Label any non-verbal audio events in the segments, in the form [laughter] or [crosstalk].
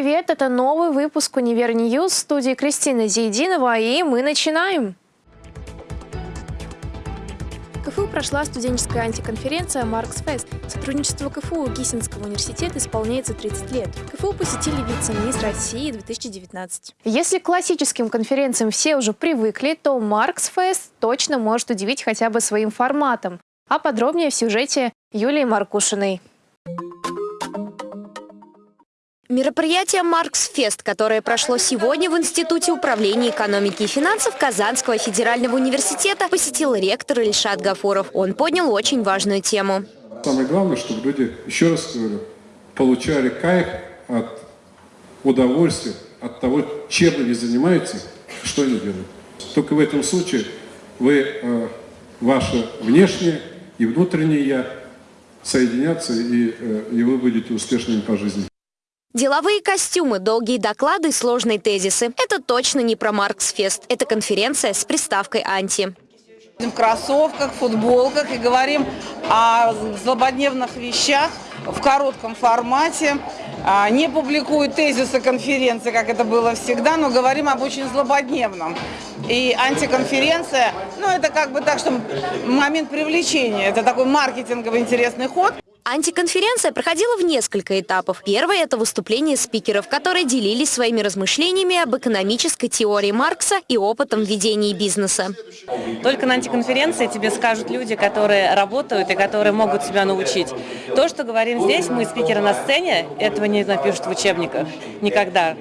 Привет! Это новый выпуск «Univer News» в студии Кристина Зейдинова, и мы начинаем! В КФУ прошла студенческая антиконференция «Маркс Фест». Сотрудничество КФУ и Гиссенского университета исполняется 30 лет. КФУ посетили вице-мисс России 2019. Если к классическим конференциям все уже привыкли, то «Маркс Фест» точно может удивить хотя бы своим форматом. А подробнее в сюжете Юлии Маркушиной. Мероприятие «Маркс-фест», которое прошло сегодня в Институте управления экономики и финансов Казанского федерального университета, посетил ректор Ильшат Гафуров. Он поднял очень важную тему. Самое главное, чтобы люди, еще раз говорю, получали кайф от удовольствия, от того, чем они занимаются, что они делают. Только в этом случае вы, э, ваше внешнее и внутреннее «я» соединятся, и, э, и вы будете успешными по жизни. Деловые костюмы, долгие доклады, сложные тезисы. Это точно не про Марксфест. Это конференция с приставкой «анти». В кроссовках, футболках и говорим о злободневных вещах в коротком формате. А, не публикуют тезисы конференции, как это было всегда, но говорим об очень злободневном. И антиконференция, ну это как бы так, что момент привлечения, это такой маркетинговый интересный ход. Антиконференция проходила в несколько этапов. Первое – это выступление спикеров, которые делились своими размышлениями об экономической теории Маркса и опытом ведения бизнеса. Только на антиконференции тебе скажут люди, которые работают и которые могут себя научить. То, что говорим здесь, мы спикеры на сцене, этого не напишут в учебниках. Никогда.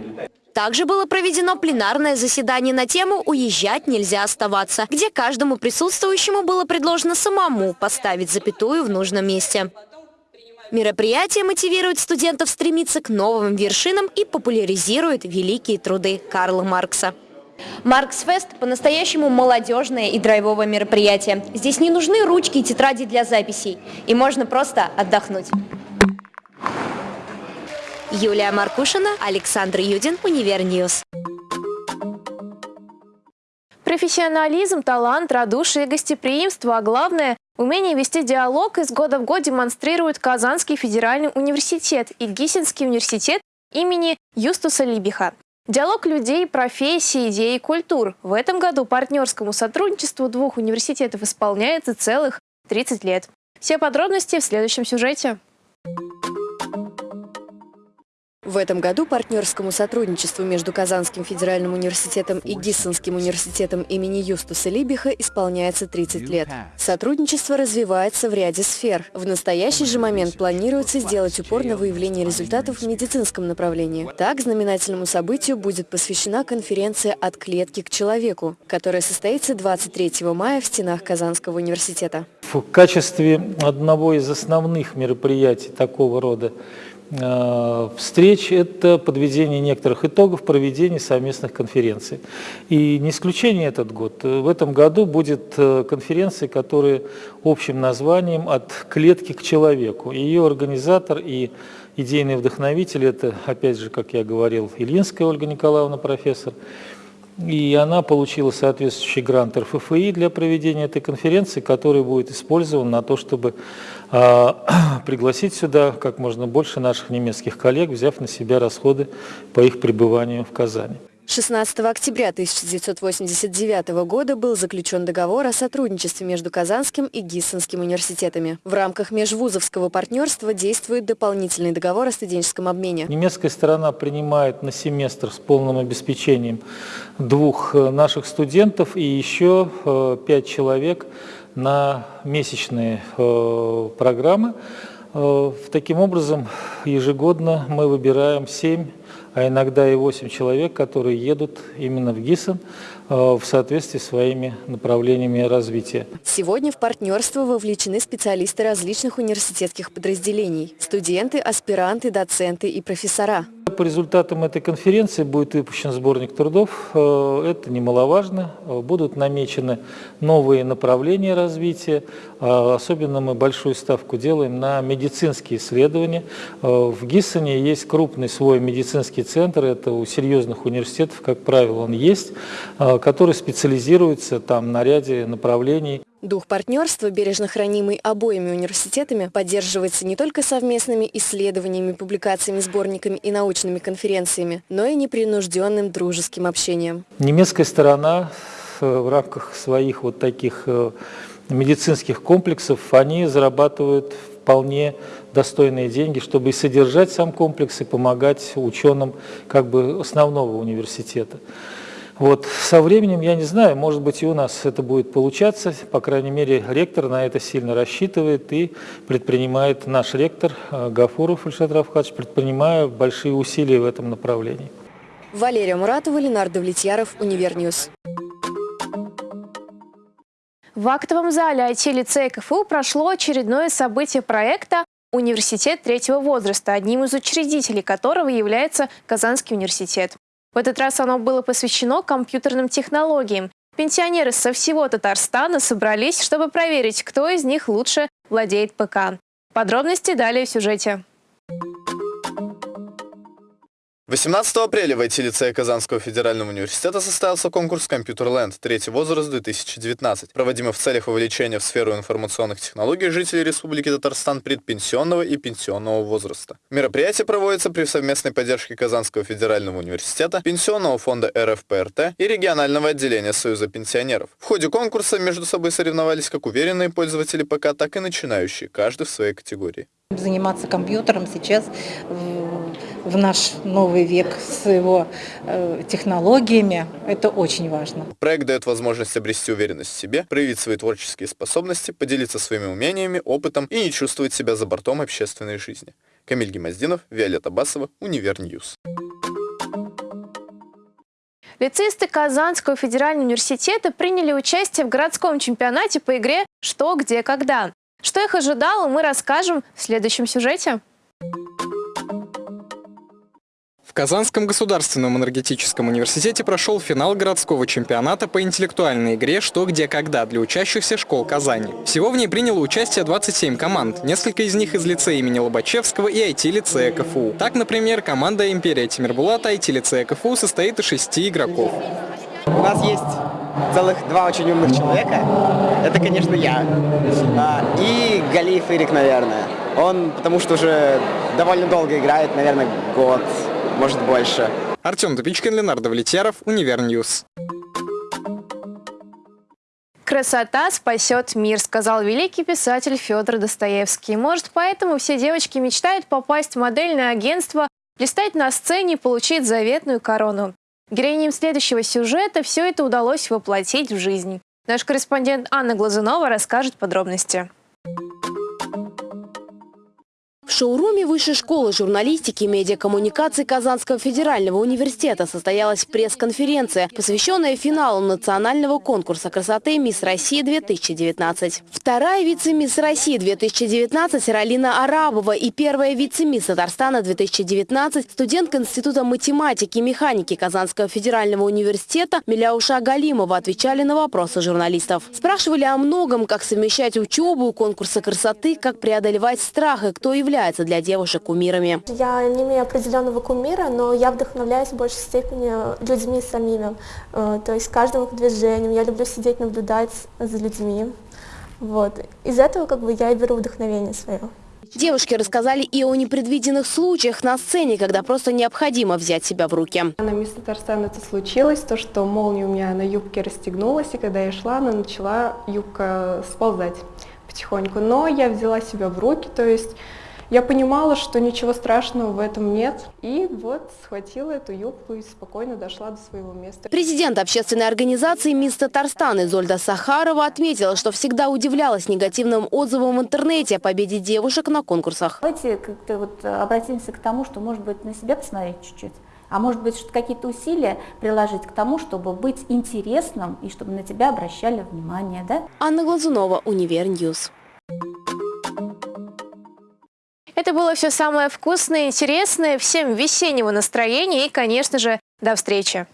Также было проведено пленарное заседание на тему «Уезжать нельзя оставаться», где каждому присутствующему было предложено самому поставить запятую в нужном месте. Мероприятие мотивирует студентов стремиться к новым вершинам и популяризирует великие труды Карла Маркса. Марксфест – по-настоящему молодежное и драйвовое мероприятие. Здесь не нужны ручки и тетради для записей, и можно просто отдохнуть. Юлия Маркушина, Александр Юдин, Univer News. Профессионализм, талант, радушие гостеприимство, а главное Умение вести диалог из года в год демонстрирует Казанский федеральный университет и Гиссенский университет имени Юстуса Либиха. Диалог людей, профессий, идей и культур. В этом году партнерскому сотрудничеству двух университетов исполняется целых 30 лет. Все подробности в следующем сюжете. В этом году партнерскому сотрудничеству между Казанским федеральным университетом и Гиссенским университетом имени Юстуса Либиха исполняется 30 лет. Сотрудничество развивается в ряде сфер. В настоящий же момент планируется сделать упор на выявление результатов в медицинском направлении. Так, знаменательному событию будет посвящена конференция «От клетки к человеку», которая состоится 23 мая в стенах Казанского университета. В качестве одного из основных мероприятий такого рода встреч – это подведение некоторых итогов проведения совместных конференций. И не исключение этот год. В этом году будет э, конференция, которая общим названием «От клетки к человеку». Ее организатор и идейный вдохновитель – это, опять же, как я говорил, Ильинская Ольга Николаевна, профессор – и она получила соответствующий грант РФФИ для проведения этой конференции, который будет использован на то, чтобы э, [clears throat] пригласить сюда как можно больше наших немецких коллег, взяв на себя расходы по их пребыванию в Казани. 16 октября 1989 года был заключен договор о сотрудничестве между Казанским и Гиссенским университетами. В рамках межвузовского партнерства действует дополнительный договор о студенческом обмене. Немецкая сторона принимает на семестр с полным обеспечением двух э, наших студентов и еще э, пять человек на месячные э, программы. Таким образом, ежегодно мы выбираем семь а иногда и 8 человек, которые едут именно в ГИСОН э, в соответствии с своими направлениями развития. Сегодня в партнерство вовлечены специалисты различных университетских подразделений, студенты, аспиранты, доценты и профессора. По результатам этой конференции будет выпущен сборник трудов. Э, это немаловажно. Э, будут намечены новые направления развития. Э, особенно мы большую ставку делаем на медицинские исследования. В Гиссоне есть крупный свой медицинский центр. Это у серьезных университетов, как правило, он есть, который специализируется там на ряде направлений. Дух партнерства, бережно хранимый обоими университетами, поддерживается не только совместными исследованиями, публикациями, сборниками и научными конференциями, но и непринужденным дружеским общением. Немецкая сторона э, в рамках своих вот таких э, медицинских комплексов, они зарабатывают вполне достойные деньги, чтобы и содержать сам комплекс, и помогать ученым как бы основного университета. Вот. Со временем, я не знаю, может быть и у нас это будет получаться, по крайней мере, ректор на это сильно рассчитывает и предпринимает, наш ректор э, Гафуров Ильшат Равхадович, предпринимая большие усилия в этом направлении. Валерия Муратова, Ленар Давлетьяров, Univer News. В актовом зале IT-лицея КФУ прошло очередное событие проекта «Университет третьего возраста», одним из учредителей которого является Казанский университет. В этот раз оно было посвящено компьютерным технологиям. Пенсионеры со всего Татарстана собрались, чтобы проверить, кто из них лучше владеет ПК. Подробности далее в сюжете. 18 апреля в IT-лицее Казанского федерального университета состоялся конкурс «Компьютерленд. Третий возраст 2019», проводимый в целях вовлечения в сферу информационных технологий жителей Республики Татарстан предпенсионного и пенсионного возраста. Мероприятие проводится при совместной поддержке Казанского федерального университета, Пенсионного фонда РФПРТ и регионального отделения Союза пенсионеров. В ходе конкурса между собой соревновались как уверенные пользователи ПК, так и начинающие, каждый в своей категории. Заниматься компьютером сейчас наш новый век с его э, технологиями, это очень важно. Проект дает возможность обрести уверенность в себе, проявить свои творческие способности, поделиться своими умениями, опытом и не чувствовать себя за бортом общественной жизни. Камиль Гимаздинов, Виолетта Басова, Univer News. Лицеисты Казанского федерального университета приняли участие в городском чемпионате по игре «Что, где, когда». Что их ожидало, мы расскажем в следующем сюжете. Казанском государственном энергетическом университете прошел финал городского чемпионата по интеллектуальной игре «Что, где, когда» для учащихся школ Казани. Всего в ней приняло участие 27 команд, несколько из них из лицея имени Лобачевского и IT-лицея КФУ. Так, например, команда «Империя Тимирбулата» IT-лицея КФУ состоит из шести игроков. У нас есть целых два очень умных человека. Это, конечно, я. А, и Галиев Ирик, наверное. Он, потому что уже довольно долго играет, наверное, год, может больше. Артем Тупичкин, Ленар Давлетьяров, Univer News. «Красота спасет мир», сказал великий писатель Федор Достоевский. Может, поэтому все девочки мечтают попасть в модельное агентство, блистать на сцене и получить заветную корону. Героиням следующего сюжета все это удалось воплотить в жизнь. Наш корреспондент Анна Глазунова расскажет подробности. Шоуруме Высшей школы журналистики и медиакоммуникаций Казанского федерального университета состоялась пресс-конференция, посвященная финалу национального конкурса красоты «Мисс Россия-2019». Вторая вице-мисс России-2019 Ралина Арабова и первая вице-мисс Татарстана 2019 студентка Института математики и механики Казанского федерального университета Миляуша Галимова отвечали на вопросы журналистов. Спрашивали о многом, как совмещать учебу, конкурсы красоты, как преодолевать страх и кто является являются для девушек кумирами? Я не имею определенного кумира, но я вдохновляюсь в большей степени людьми самими. Э, то есть каждым их движением. Я люблю сидеть, наблюдать за людьми. Вот. Из этого как бы я и беру вдохновение свое. Девушки рассказали и о непредвиденных случаях на сцене, когда просто необходимо взять себя в руки. На Мисс Татарстан это случилось, то, что молния у меня на юбке расстегнулась, и когда я шла, она начала юбка сползать потихоньку. Но я взяла себя в руки, то есть я понимала, что ничего страшного в этом нет. И вот схватила эту юбку и спокойно дошла до своего места. Президент общественной организации «Мисс Татарстан» Изольда Сахарова отметила, что всегда удивлялась негативным отзывам в интернете о победе девушек на конкурсах. Давайте как-то вот обратимся к тому, что, может быть, на себя посмотреть чуть-чуть. А может быть, какие-то усилия приложить к тому, чтобы быть интересным и чтобы на тебя обращали внимание, да? Анна Глазунова, Univer News. Это было все самое вкусное и интересное. Всем весеннего настроения и, конечно же, до встречи!